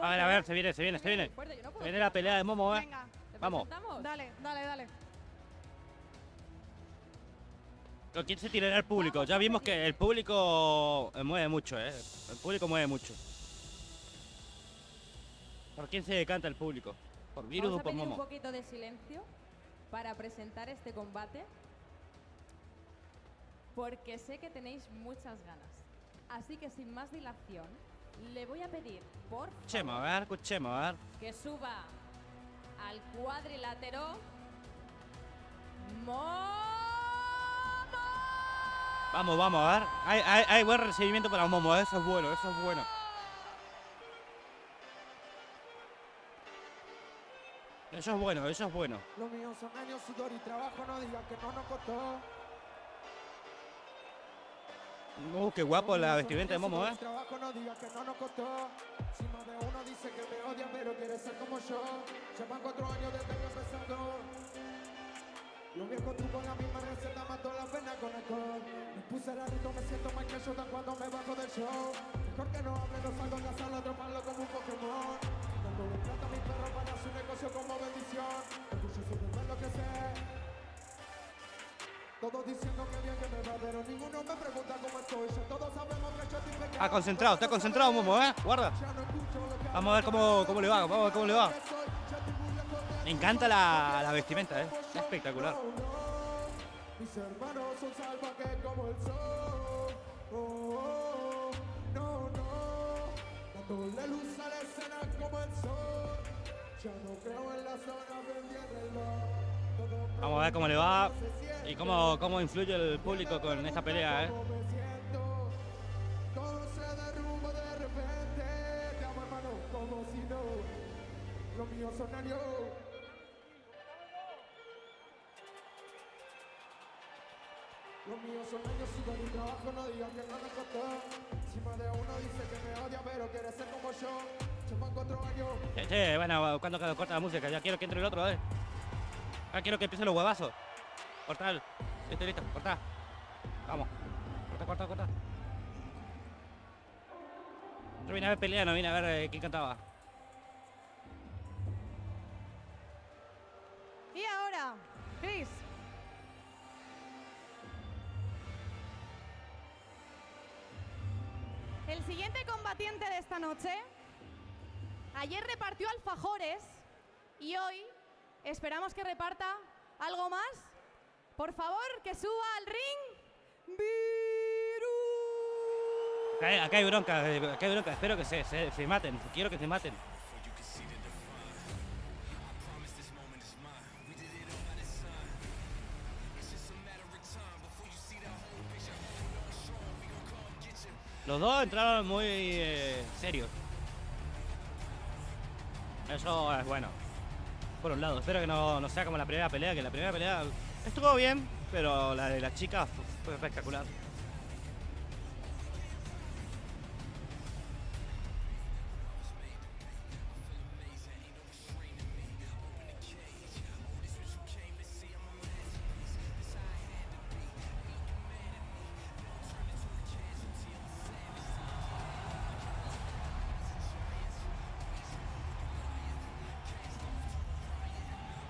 A ver, a ver, se viene, se viene, se viene. Fuerte, no Se viene la pelea de Momo, eh. Venga, ¿Te Vamos. presentamos? dale, dale, dale. ¿Con quién se tirará el público? Ya vimos que el público eh, mueve mucho, eh. El público mueve mucho. ¿Por quién se decanta el público? ¿Por Virus Vamos o a por pedir un Momo? poquito de silencio para presentar este combate. Porque sé que tenéis muchas ganas. Así que sin más dilación, le voy a pedir, por Escuchemos, a favor, ver, escuchemos, a ver. que suba al cuadrilátero Momo. Vamos, vamos, a ver. Hay, hay, hay buen recibimiento para Momo, eh. eso es bueno, eso es bueno. Eso es bueno, eso es bueno. Lo mío son años, sudor y trabajo, no digan que no nos costó. Uh, qué guapo la vestimenta de Momo, eh. Llevan cuatro años empezando. La pena con. Me puse me siento que Jordan cuando me bajo del show. Mejor que no no salgo la sala, como un Pokémon. Todos diciendo que bien que me va, pero ninguno me pregunta cómo estoy. Todos sabemos que yo estoy. Ah, concentrado, está concentrado Momo, eh. Guarda. Vamos a ver cómo, cómo le va, vamos a ver cómo le va. Me encanta la, la vestimenta, eh. Espectacular. Mis hermanos son salvajes como el sol. Oh, oh, no, no. Dándole luz a la escena como el sol. Ya no creo en la zona, vendí el reloj. Vamos a ver cómo le va y cómo, cómo influye el público con esta pelea, eh. De che, bueno, cuando corta la música, ya quiero que entre el otro, eh. Ya quiero que empiecen los huevazos. Corta el. Listo, listo, corta. Vamos. Corta, corta, corta. Yo vine a ver pelea, no vine a ver eh, quién cantaba. Y ahora, Chris. El siguiente combatiente de esta noche, ayer repartió alfajores y hoy esperamos que reparta algo más. Por favor, que suba al ring. Virus. Acá hay, bronca, eh, acá hay bronca. Espero que se, se, se maten. Quiero que se maten. Los dos entraron muy eh, serios. Eso es bueno. Por un lado, espero que no, no sea como la primera pelea, que la primera pelea estuvo bien, pero la de la chica fu- fue espectacular.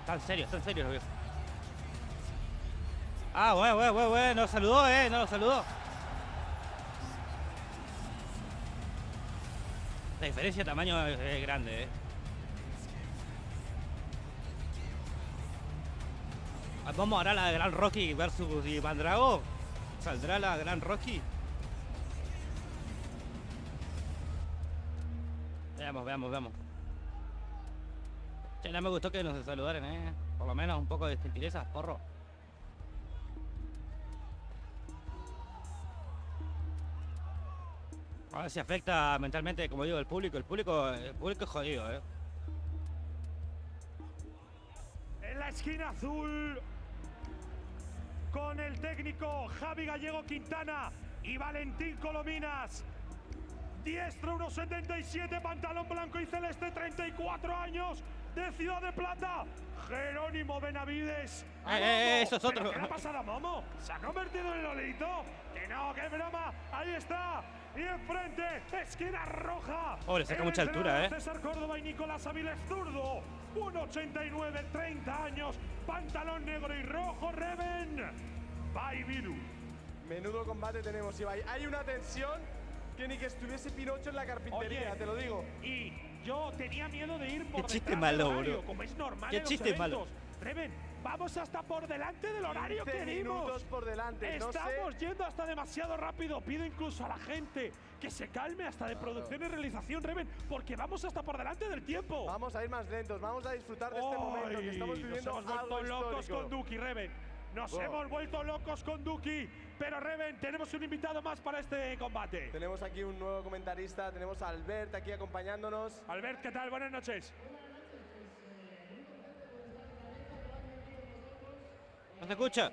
Están serios, están serios los. Ah, bueno, bueno, bueno, bueno, no lo saludó, eh, no lo saludó. La diferencia de tamaño es, es grande, eh. Ah, Vamos ahora a la Gran Rocky versus Iván Drago. ¿Saldrá la Gran Rocky? Veamos, veamos, veamos. Che, no me gustó que nos saludaran, eh. Por lo menos un poco de gentileza, porro. A ver si afecta mentalmente, como digo, el público. El público, el público es jodido, eh. En la esquina azul, con el técnico Javi Gallego Quintana y Valentín Colominas. Diestro 1,77, pantalón blanco y celeste, 34 años, de Ciudad de Plata. Jerónimo Benavides. Eh, eh, eh, eso es ¿Pero otro. ¿Qué le ha pasado a Momo? ¿Se ha convertido en Lolito? Que no, que broma. Ahí está. Y enfrente, esquina roja. Pobre, saca mucha altura, ¿eh? César Córdoba y Nicolás Aviles zurdo. 1,89, 30 años. Pantalón negro y rojo, Reven. Virus. Menudo combate tenemos, Ibai. Hay una tensión que ni que estuviese Pinocho en la carpintería, Oye, te lo digo. Y yo tenía miedo de ir por Qué chiste malo, horario, bro. Como es normal Qué en los chiste malo. Reven, vamos hasta por delante del horario 15 que dimos. minutos por delante, no sé. Estamos yendo hasta demasiado rápido. Pido incluso a la gente que se calme hasta de producción y realización, Reven, porque vamos hasta por delante del tiempo. Vamos a ir más lentos, vamos a disfrutar de este momento que estamos viviendo Nos hemos algo locos histórico. con Duki, Reven. Nos Oh. hemos vuelto locos con Duki. Pero Reven, tenemos un invitado más para este combate. Tenemos aquí un nuevo comentarista, tenemos a Albert aquí acompañándonos. Albert, ¿qué tal? Buenas noches. ¿No se escucha?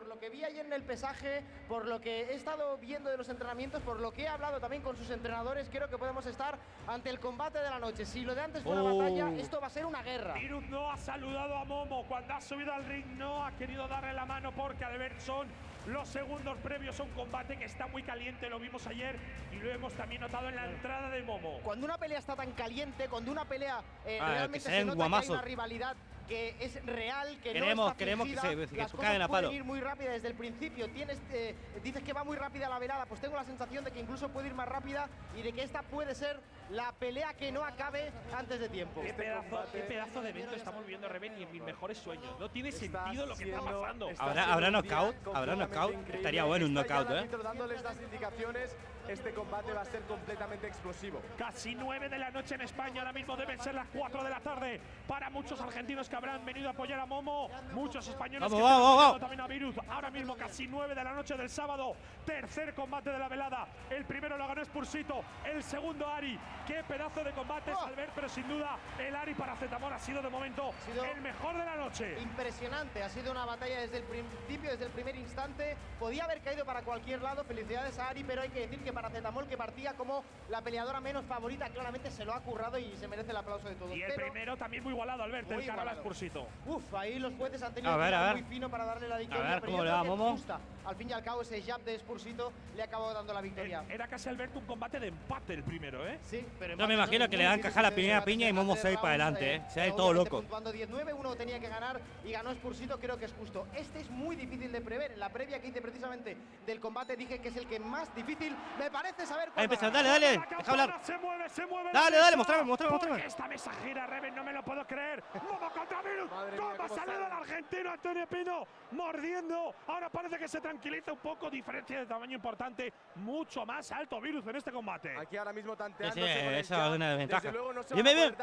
Por lo que vi ayer en el pesaje, por lo que he estado viendo de los entrenamientos, por lo que he hablado también con sus entrenadores, creo que podemos estar ante el combate de la noche. Si lo de antes fue una Oh. batalla, esto va a ser una guerra. Virus no ha saludado a Momo. Cuando ha subido al ring no ha querido darle la mano porque Albert son los segundos previos a un combate que está muy caliente. Lo vimos ayer y lo hemos también notado en la entrada de Momo. Cuando una pelea está tan caliente, cuando una pelea eh, Ah, que realmente se se nota que hay una rivalidad que es real, que Queremos- no está queremos que se- que las se cosas a pueden palo. ir muy rápida desde el principio. Tienes, eh, dices que va muy rápida la velada, pues tengo la sensación de que incluso puede ir más rápida y de que esta puede ser la pelea que no acabe antes de tiempo. Qué pedazo, combate- qué pedazo de evento estamos viviendo Reven y en mis mejores sueños. No tiene sentido lo que está pasando. ¿Habrá- habrá knockout? ¿Habrá knockout? Estaría bueno un knockout, ¿eh? dándoles las indicaciones, este combate va a ser completamente explosivo. Casi 9 de la noche en España, ahora mismo deben ser las 4 de la tarde. Para muchos argentinos que habrán venido a apoyar a Momo, muchos españoles Vamos, que vamos, vamos. también a Virus. Ahora mismo casi 9 de la noche del sábado, tercer combate de la velada. El primero lo ganó Spursito, el segundo Ari. Qué pedazo de combate, Oh. Albert, pero sin duda el Ari para Zetamor ha sido de momento sido- el mejor de la noche. Impresionante, ha sido una batalla desde el principio, desde el primer instante. Podía haber caído para cualquier lado, felicidades a Ari, pero hay que decir que para Zetamol, que partía como la peleadora menos favorita, claramente se lo ha currado y se merece el aplauso de todos. Y el Pero, primero también muy igualado, Albert, Muy el cara a. Uf, ahí los jueces han tenido A que ver, a ver. muy fino para darle la victoria. ver, pero ¿cómo le va, Momo? justa. Al fin y al cabo, ese jab de Spursito le acabado dando la victoria. Era casi Albert un combate de empate el primero, ¿eh? Sí, pero Yo me imagino que le dan caja la primera piña y Momo se va para adelante, ¿eh? Se va todo loco. Puntuando 10-9, uno tenía que ganar y ganó Spursito, creo que es justo. Este es muy difícil de prever. En la previa que hice precisamente del combate dije que es el que más difícil me parece saber va a dale, dale, deja hablar. Se mueve, se mueve. Dale, dale, mostrame, mostrame, mostrame. Esta mesa gira, Reven, no me lo puedo creer. Momo contra Virus. ¿Cómo ha salido sale. el argentino Antonio Pino? Mordiendo. Ahora parece que se tranquiliza un poco. Diferencia de tamaño importante. Mucho más alto Virus en este combate. Aquí ahora mismo sí, el esa es una desventaja. Desde luego no se Bien, bien,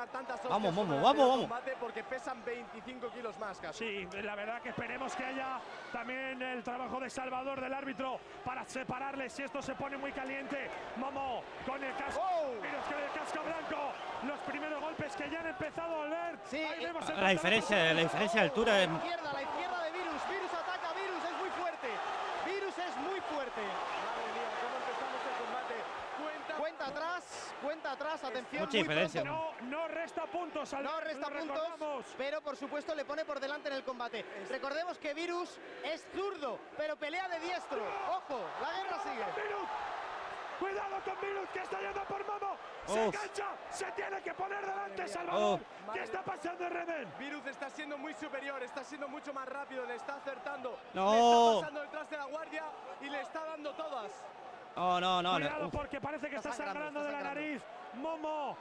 Vamos, vamos, vamos. combate porque pesan 25 kilos más casi. Sí, la verdad que esperemos que haya también el trabajo de Salvador del árbitro para separarles si esto se pone muy caliente. Momo con el casco, ¡Oh! Virus con el casco blanco. Los primeros golpes que ya han empezado a volver. Sí, Ahí eh, vemos el La diferencia, la diferencia de altura es... La izquierda, la izquierda de Virus. Virus ataca, Virus es muy fuerte. Virus es muy fuerte. Madre mía, cómo empezamos el combate. Cuenta. Cuenta atrás, cuenta atrás, atención. Mucha diferencia. No, no resta puntos al No resta puntos, recordamos. pero por supuesto le pone por delante en el combate. Recordemos que Virus es zurdo, pero pelea de diestro. Ojo, la guerra sigue. Virus. Cuidado con Virus que está yendo por Momo. Se Uf. engancha. Se tiene que poner delante. Salvador. Uf. ¿Qué está pasando Reven? Virus está siendo muy superior, está siendo mucho más rápido, le está acertando. No. Le está pasando detrás de la guardia y le está dando todas. Oh, no, no, Cuidado no. Porque parece que está, Está sangrando, sangrando, de la nariz. Momo.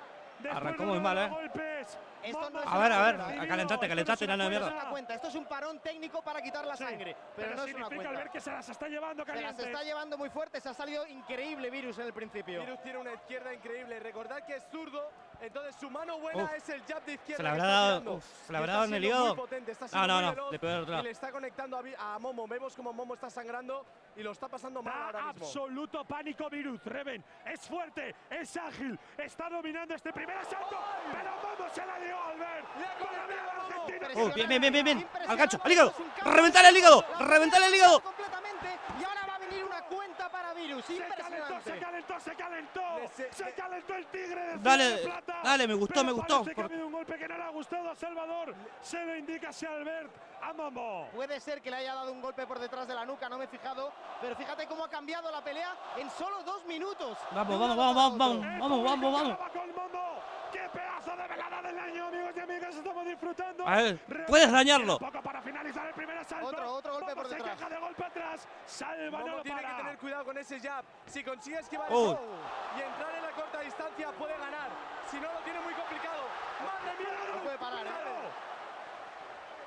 Arrancó muy mal, ¿eh? Golpes. Esto no es A ver, a ver, ha calentate, calentate, mierda. No una cuenta, esto es un parón técnico para quitar la Sí, sangre, pero, no es una significa cuenta. al ver que se las está llevando Se las caliente. está llevando muy fuerte, se ha salido increíble Virus en el principio. Virus tiene una izquierda increíble. Recordad que es zurdo, entonces su mano buena Uf. es el jab de izquierda. Se la habrá dado- uf, se la habrá dado en el hígado. está No, no, no, le pegó otro le está conectando a, a Momo. Vemos como Momo está sangrando y lo está pasando mal Da ahora mismo. absoluto pánico Virus. Reven es fuerte, es ágil, está dominando este primer asalto. Pero Momo se la dio al ver. Le ha. Oh, bien, bien, bien, bien. Al gancho, al hígado. Reventale el hígado, La reventale el hígado. Completamente y ahora va a venir una cuenta para Virus. Se calentó, se Impresionante. Calentó, se calentó. Se- el tigre de Dale, Ciudad de Plata. dale, me gustó, me gustó, que ha habido un golpe que no le ha gustado a Salvador. Se lo indica hacia Albert. a Momo. Puede ser que le haya dado un golpe por detrás de la nuca, no me he fijado. Pero fíjate cómo ha cambiado la pelea en solo dos minutos. Vamos, vamos, vamos, vamos, vamos, vamos, vamos, vamos. ¡Qué pedazo de velada del año, amigos y amigas! Estamos disfrutando. A ver, Re- puedes dañarlo. Poco para finalizar el primer asalto. Otro, otro golpe Momo por se detrás. queja de golpe atrás. Salva, no Momo lo tiene para. que tener cuidado con ese jab. Si consigue esquivar Oh. y entrar en la corta distancia, puede ganar. Si no, lo tiene muy complicado. ¡Madre mía! No puede parar, ¿eh?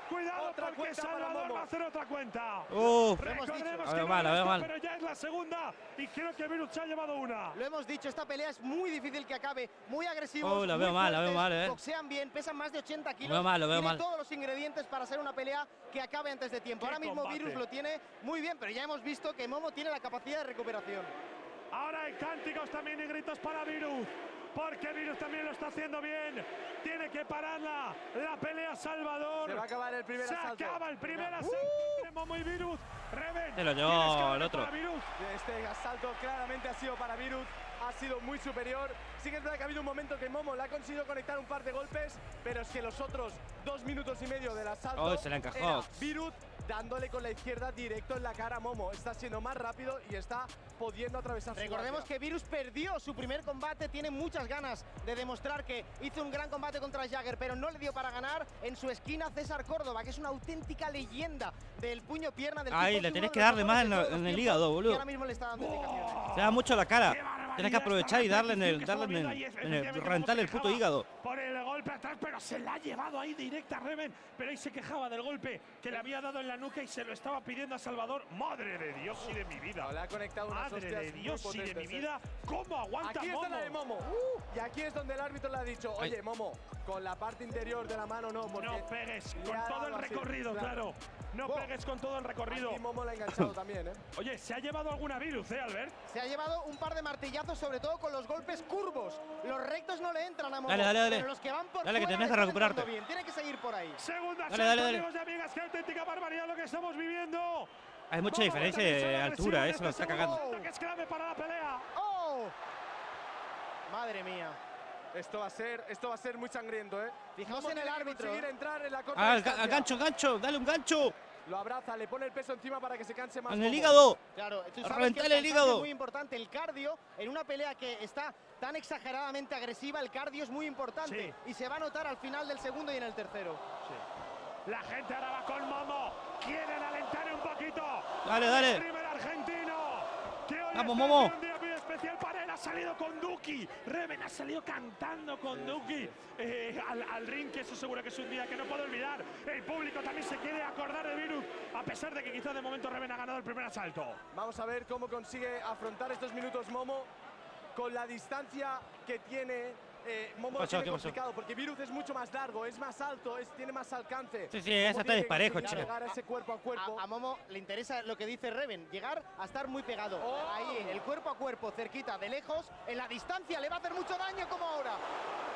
Cuidado Otra porque Salvador va a hacer otra cuenta. Uf. hemos dicho. Mal, mal. La segunda y creo que Virus se ha llevado una. Lo hemos dicho, esta pelea es muy difícil que acabe. Muy agresivos. Oh, la veo mal, la veo mal, eh. Boxean bien, pesan más de 80 kilos. veo mal, lo veo tiene mal. todos los ingredientes para ser una pelea que acabe antes de tiempo. Qué Ahora mismo combate. Virus lo tiene muy bien, pero ya hemos visto que Momo tiene la capacidad de recuperación. Ahora hay cánticos también y gritos para Virus. Porque Virus también lo está haciendo bien. Tiene que pararla. La pelea Salvador. Se va a acabar el primer Se asalto. acaba el primer asalto entre Momo y Virus. Reven. Se lo llevó el otro. Virus. Este asalto claramente ha sido para Virus, ha sido muy superior. Sí que es verdad que ha habido un momento que Momo le ha conseguido conectar un par de golpes, pero es que los otros dos minutos y medio del asalto Oh, se la encajó. era Virut dándole con la izquierda directo en la cara a Momo. Está siendo más rápido y está pudiendo atravesar su Recordemos que Virus perdió su primer combate, tiene muchas ganas de demostrar que hizo un gran combate contra Jagger, pero no le dio para ganar. En su esquina César Córdoba, que es una auténtica leyenda del puño pierna del Ay, tipo, le tenés que darle más en, la- en el hígado, y boludo. ahora mismo le está dando indicaciones. Se da mucho la cara. Tienes que aprovechar y darle en el, darle en el, ahí, en el- rentarle el Momo se puto hígado. Por el golpe atrás, pero se la ha llevado ahí directa a Reven. Pero ahí se quejaba del golpe que le había dado en la nuca y se lo estaba pidiendo a Salvador. Madre de Dios y de mi vida. No, le ha conectado unas Madre de Dios y de mi potentes, ¿eh? vida. ¿Cómo aguanta Aquí está Momo? la de Momo. Y aquí es donde el árbitro le ha dicho, Ay. oye, Momo, con la parte interior de la mano no, porque No pegues con todo el así, recorrido, claro. No pegues con todo el recorrido. Aquí Momo la ha enganchado también, ¿eh? Oye, ¿se ha llevado alguna virus, eh, Albert? Se ha llevado un par de martillazos, sobre todo con los golpes curvos. Los rectos no le entran a Momo. Dale, dale, dale. Pero los que van por Dale, que tenés que recuperarte. Bien. Tiene que seguir por ahí. Segunda Dale, dale, dale. amigos y amigas. Qué auténtica barbaridad lo que estamos viviendo. Hay mucha diferencia de altura, eso lo está cagando. Que es clave para la pelea. ¡Oh! Madre mía. Esto va a ser, esto va a ser muy sangriento, ¿eh? Fijaos en el árbitro, entrar en la corta Ah, al, distancia. al gancho, gancho, dale un gancho. Lo abraza, le pone el peso encima para que se canse más. En el hígado. Claro, tú sabes que el el hígado. Es muy importante el cardio en una pelea que está tan exageradamente agresiva. El cardio es muy importante y se va a notar al final del segundo y en el tercero. La gente ahora va con Momo. Quieren alentar un poquito. Dale, dale. El primer argentino. Que hoy Vamos, Momo. en Un día muy especial para él. Ha salido con Duki. Reven ha salido cantando con Duki eh, al, al ring, que eso seguro que es un día que no puedo olvidar. El público también se quiere acordar de Virus, a pesar de que quizás de momento Reven ha ganado el primer asalto. Vamos a ver cómo consigue afrontar estos minutos Momo con la distancia que tiene. Eh, Momo pasó? tiene complicado porque Virus es mucho más largo, es más alto, es, tiene más alcance. Sí, sí, esa está disparejo, che. llegar a ese cuerpo a cuerpo. A, a Momo le interesa lo que dice Reven, llegar a estar muy pegado. Oh. Ahí, el cuerpo a cuerpo, cerquita, de lejos, en la distancia, le va a hacer mucho daño como ahora.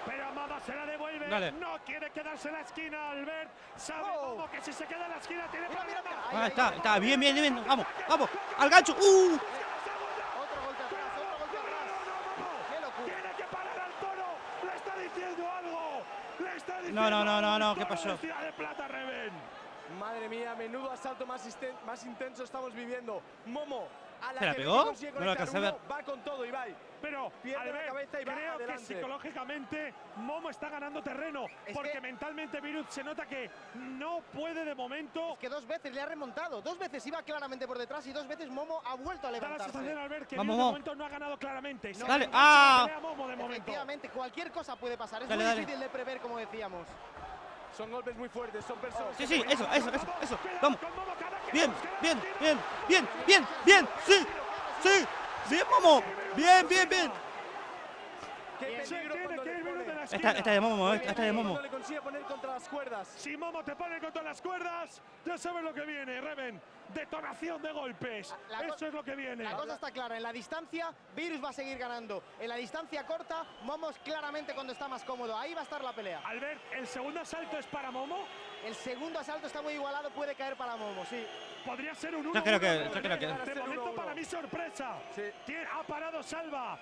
Pero Momo se la devuelve. Dale. No quiere quedarse en la esquina, Albert. Sabe Oh. Momo que si se queda en la esquina tiene Mira, mira, problemas. mira. Ah, Ahí, está, ahí, está, ahí. bien, bien, bien. Vamos, vamos. Al gancho. Uh. Otro golpe atrás, otro golpe atrás. Qué locura. Tiene que parar al toro. Le está diciendo algo. Le está diciendo No, no, no, no, no, ¿qué pasó? de Ciudad de Plata, Reven. Madre mía, menudo asalto más, más intenso estamos viviendo. Momo, ¿Se la pegó? No lo conectar alcancé a ver. uno, va con todo, Ibai. Pero Pierde la Albert, cabeza y va creo que psicológicamente Momo está ganando terreno. Es porque que- mentalmente Virus se nota que no puede de momento. Es que dos veces le ha remontado, dos veces iba claramente por detrás y dos veces Momo ha vuelto a Da la sensación. Albert, que Vamos, de Momo. momento no ha ganado claramente. Se Dale. Ah. Momo de momento. Efectivamente, cualquier cosa puede pasar, es Dale, muy dale. difícil de prever como decíamos. Son golpes muy fuertes, son personas. Sí, sí, eso, eso, eso, eso. Vamos. Bien, bien, bien, bien, bien, bien. Sí, sí. Bien, Momo. Bien, bien, bien. Esta, esta de Momo, Esta de Momo. le consigue poner contra las cuerdas. Si Momo te pone contra las cuerdas, ya sabes lo que viene, Reven. Detonación de golpes. La Eso es lo que viene. La cosa está clara, en la distancia Virus va a seguir ganando. En la distancia corta, Momo es claramente cuando está más cómodo. Ahí va a estar la pelea. Albert, el segundo asalto es para Momo. El segundo asalto está muy igualado, puede caer para Momo, sí. Podría ser un 1 Yo creo que- yo creo que- De momento, 1-1. para mí, sorpresa. Sí. Tiene- ha parado Salva.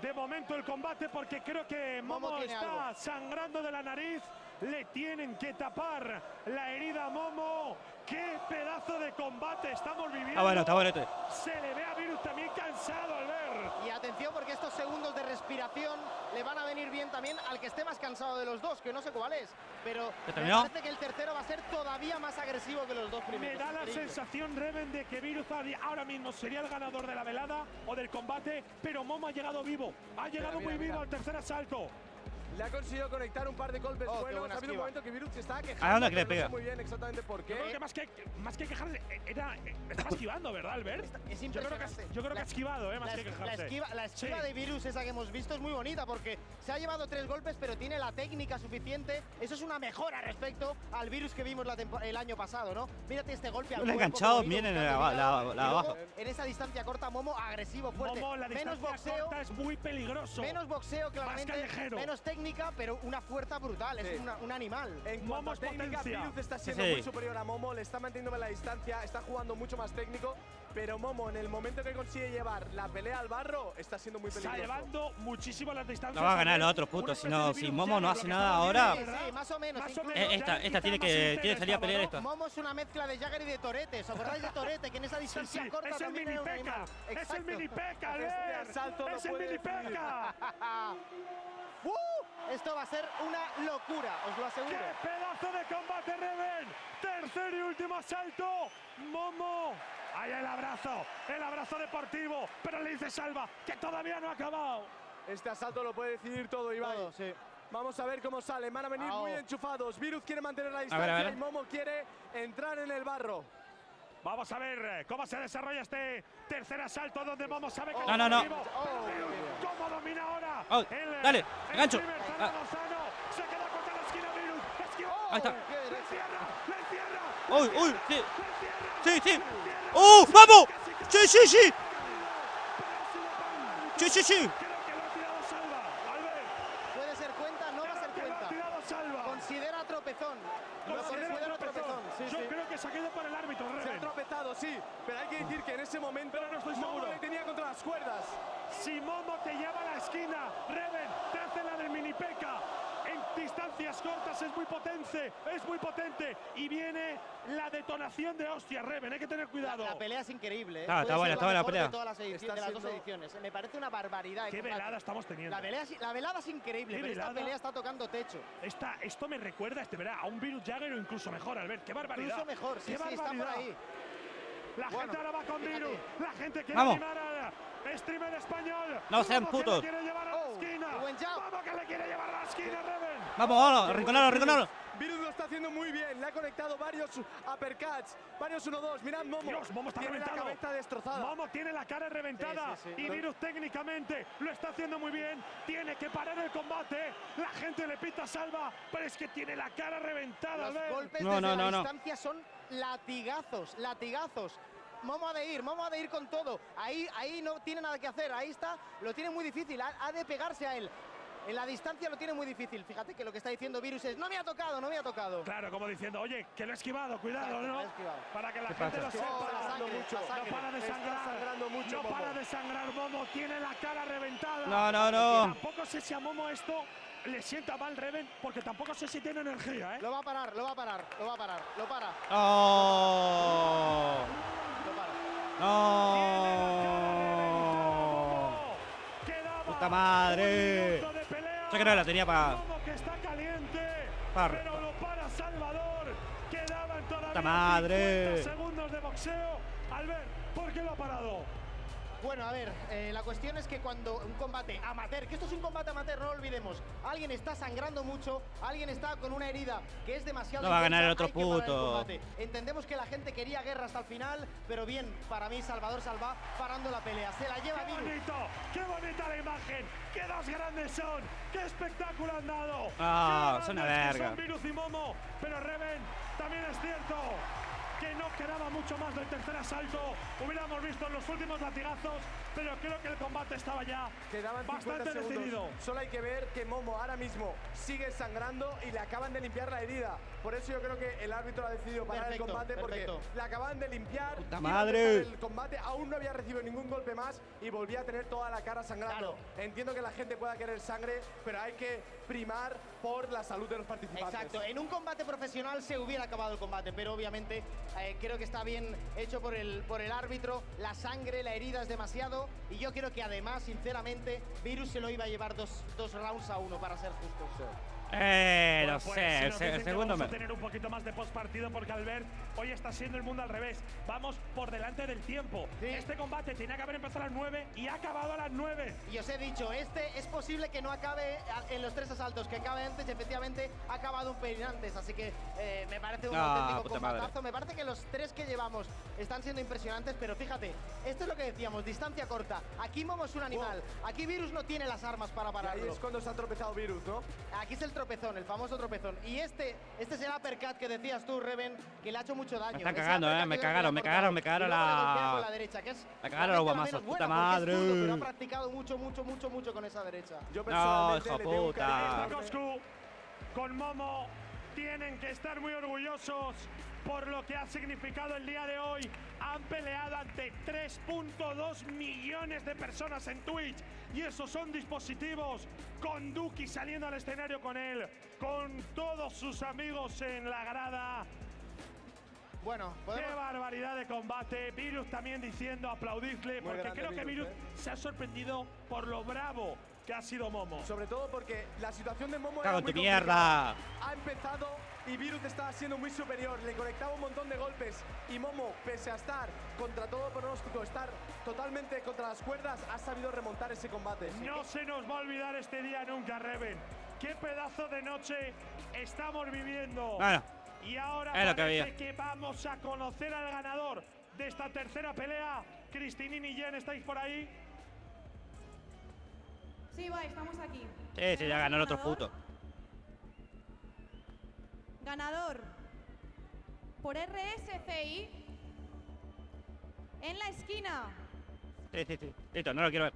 De momento el combate porque creo que Momo, está algo. sangrando de la nariz. Le tienen que tapar la herida a Momo. ¡Qué pedazo de combate estamos viviendo! Está bueno, está bueno este. Se le ve a Virus también cansado al ver. Y atención porque estos segundos de respiración le van a venir bien también al que esté más cansado de los dos, que no sé cuál es. Pero ¿Ya me parece que el tercero va a ser todavía más agresivo que los dos Me primeros. da la sensación, Reven, de que Virus ahora mismo sería el ganador de la velada o del combate, pero Momo ha llegado vivo. Ha llegado mira, muy mira. vivo al tercer asalto. Le ha conseguido conectar un par de golpes Oh, qué buenos. Ha habido un momento que Virus se estaba quejando. ¿A dónde que le pero no sé pega? muy bien exactamente por Yo creo qué. que más que, más que quejarse, era, estaba esquivando, ¿verdad, Albert? Es Yo creo que, yo creo que La- ha esquivado, ¿eh? Más La, que es- la quejarse. esquiva, la esquiva Sí. de virus esa que hemos visto es muy bonita porque se ha llevado tres golpes pero tiene la técnica suficiente. Eso es una mejora respecto al virus que vimos la el año pasado, ¿no? Mírate este golpe al Le ha enganchado bien en abajo. En esa distancia corta, Momo agresivo, fuerte. Momo, la menos distancia boxeo, corta es muy peligroso. menos boxeo claramente, callejero. menos técnica, pero una fuerza brutal. Sí. Es una- un animal. En Momo cuanto a técnica, potencia. Virus está siendo Sí. muy superior a Momo, le está manteniendo la distancia, está jugando mucho más técnico, pero Momo en el momento que consigue llevar la pelea al barro está siendo muy Está peligroso. llevando muchísimo las distancias. No va a ganar el otro, puto, si no- si Momo no hace nada ahora- Sí, sí, más o menos. Más o menos, Eh, esta- esta tiene que- tiene que salir a pelear esta. Momo es una mezcla de Jagger y de Torete. ¿Os acordáis de Torete? Que en esa distancia sí, corta es el mini peca. Es el mini peca, Es el mini peca. ¡Uh! Esto va a ser una locura, os lo aseguro. ¡Qué pedazo de combate, Reven! Tercer y último asalto. Momo. Ahí el abrazo. El abrazo deportivo. Pero le dice Salva que todavía no ha acabado. Este asalto lo puede decidir todo, Ibai. Todo, sí. Vamos a ver cómo sale. Van a venir muy enchufados. Virus quiere mantener la distancia a ver. y Momo quiere entrar en el barro. Vamos a ver eh, cómo se desarrolla este tercer asalto donde Momo sabe que No, es no, no. Oh, Virus, ¿Cómo domina ahora? Oh, El, dale, el gancho. Ah. Fernando Lozano. Se queda contra la esquina Virus. Esquiva. Ahí está. qué ¡Le derecha. encierra! ¡Le encierra! Uy, uy, sí. Sí, sí. ¡Uh! ¡Vamos! ¡Sí, sí, sí! ¡Sí, sí, sí! Creo que lo ha tirado Salva. Albert. Puede ser cuenta, no va a ser Creo que lo ha cuenta. tirado Salva. Considera tropezón. Lo Considera considera tropezón. tropezón. Sí, Yo sí. creo que se ha caído por el árbitro, Se ha Reven. tropezado, sí, pero hay que decir que en ese momento Pero no estoy Momo seguro. le tenía contra las cuerdas. Si Momo te lleva a la esquina, Reven te hace la del mini peca. En distancias cortas es muy potente, es muy potente. Y viene la detonación de hostia, Reven, hay que tener cuidado. la pelea es increíble. ¿eh? Ah, está buena, está buena la mejor de pelea. todas las, edici- Está de las dos ediciones. Me parece una barbaridad. de Qué velada estamos teniendo. La velada, es- la velada es increíble, esta pelea está tocando techo. Esta- esto me recuerda, este verá, a un Virus Jagger o incluso mejor, Albert. ¡Qué barbaridad! Incluso mejor, sí, ¡Qué sí, está por barbaridad! ahí. La Bueno, gente ahora va con. Virus. La gente quiere Vamos. animar al streamer español. No sean Vamos, que putos. le quiere llevar a la Oh, esquina. jab. Vamos que le quiere llevar a la esquina, Reven. Vamos, vamos, arrinconalo, arrinconalo. Virus lo está haciendo muy bien, le ha conectado varios uppercuts, varios 1-2. Mirad Momo, Dios, Momo está tiene la reventado. cabeza destrozada. Momo tiene la cara reventada Sí, sí, sí. y Virus técnicamente lo está haciendo muy bien. Tiene que parar el combate. La gente le pita salva, pero es que tiene la cara reventada. Los golpes No, desde no, la no, no. distancia son latigazos, latigazos. Momo ha de ir, Momo ha de ir con todo. Ahí, ahí no tiene nada que hacer. Ahí está, lo tiene muy difícil. Ha, ha de pegarse a él. En la distancia lo tiene muy difícil. Fíjate que lo que está diciendo Virus es: No me ha tocado, no me ha tocado. Claro, como diciendo, oye, que lo he esquivado, cuidado, Exacto, ¿no? esquivado. Para que la ¿Qué gente pasa? lo sepa. Oh, la sangre, mucho. la No para de sangrar. sangrando mucho, no Momo. para de sangrar Momo. Tiene la cara reventada. No, no, Y no. tampoco sé si a Momo esto le sienta mal Reven, porque tampoco sé si tiene energía, ¿eh? Lo va a parar, lo va a parar, lo va a parar, lo para, No. lo para. No. Quedaba Puta madre. Yo creo que la tenía para. Momo que está caliente, Par- pero lo para Salvador. Quedaban todavía Puta madre. 50 segundos de boxeo. Albert, ¿por qué lo ha parado? Bueno, a ver, eh, la cuestión es que cuando un combate amateur, que esto es un combate amateur, no lo olvidemos, alguien está sangrando mucho, alguien está con una herida que es demasiado No va a ganar el otro el puto. Entendemos que la gente quería guerra hasta el final, pero bien, para mí Salvador Salva parando la pelea, se la lleva ¡Qué bonito! ¡Qué bonita la imagen! ¡Qué dos grandes son! ¡Qué espectáculo han dado! Ah, ¡Qué son una verga. Son Virus y Momo, pero Reven, también es cierto. Que no quedaba mucho más del tercer asalto. Hubiéramos visto los últimos latigazos, pero creo que el combate estaba ya Quedaban 50 bastante decidido. Solo hay que ver que Momo ahora mismo sigue sangrando y le acaban de limpiar la herida. Por eso yo creo que el árbitro ha decidido parar Perfecto, el combate perfecto. porque le acaban de limpiar. ¡Puta iba a madre! El combate aún no había recibido ningún golpe más y volvía a tener toda la cara sangrando. Entiendo que la gente pueda querer sangre, pero hay que primar por la salud de los participantes. Exacto, en un combate profesional se hubiera acabado el combate, pero obviamente eh, creo que está bien hecho por el, por el árbitro. La sangre, la herida es demasiado y yo creo que además, sinceramente, Virus se lo iba a llevar dos, dos rounds a uno para ser justos. Eh, no pues, sé, si el, se- segundo vamos me. a tener un poquito más de postpartido porque Albert hoy está siendo el mundo al revés. Vamos por delante del tiempo. Sí. Este combate tenía que haber empezado a las 9 y ha acabado a las 9. Y os he dicho, este es posible que no acabe en los tres asaltos, que acabe antes y efectivamente ha acabado un pelín antes. Así que eh, me parece un Ah, auténtico madre. combatazo. Me parece que los tres que llevamos están siendo impresionantes, pero fíjate, esto es lo que decíamos, distancia corta. Aquí Momo es un animal, aquí Virus no tiene las armas para Y ahí pararlo. es cuando se ha tropezado Virus, ¿no? Aquí es el tropezón, el famoso tropezón. Y este, este es el uppercut que decías tú, Reven, que le ha hecho mucho daño. están Ese cagando, eh, me cagaron, me cagaron, me cagaron la- la derecha, que es Me cagaron los guamazos, puta madre. pero ha practicado mucho, mucho, mucho, mucho con esa derecha. Yo No, personalmente hijo le tengo un puta. con Momo tienen que estar muy orgullosos por lo que ha significado el día de hoy. Han peleado ante 3.2 millones de personas en Twitch y esos son dispositivos con Duki saliendo al escenario con él, con todos sus amigos en la grada. Bueno, Qué podemos... barbaridad de combate. Virus también diciendo aplaudirle, Muy porque creo que Virus, Virus ¿eh? se ha sorprendido por lo bravo que ha sido Momo. Sobre todo porque la situación de Momo Cago era muy tu mierda. Ha empezado y Virus estaba siendo muy superior, le conectaba un montón de golpes y Momo, pese a estar contra todo pronóstico, estar totalmente contra las cuerdas, ha sabido remontar ese combate. No se nos va a olvidar este día nunca, Reven. Qué pedazo de noche estamos viviendo. Bueno, y ahora es lo que parece había. que vamos a conocer al ganador de esta tercera pelea. Cristinini y Jen, ¿estáis por ahí? Sí, va, estamos aquí. sí, sí, ya ganó el otro puto. Ganador por RSCI en la esquina. Sí, sí, sí. Listo, no lo quiero ver.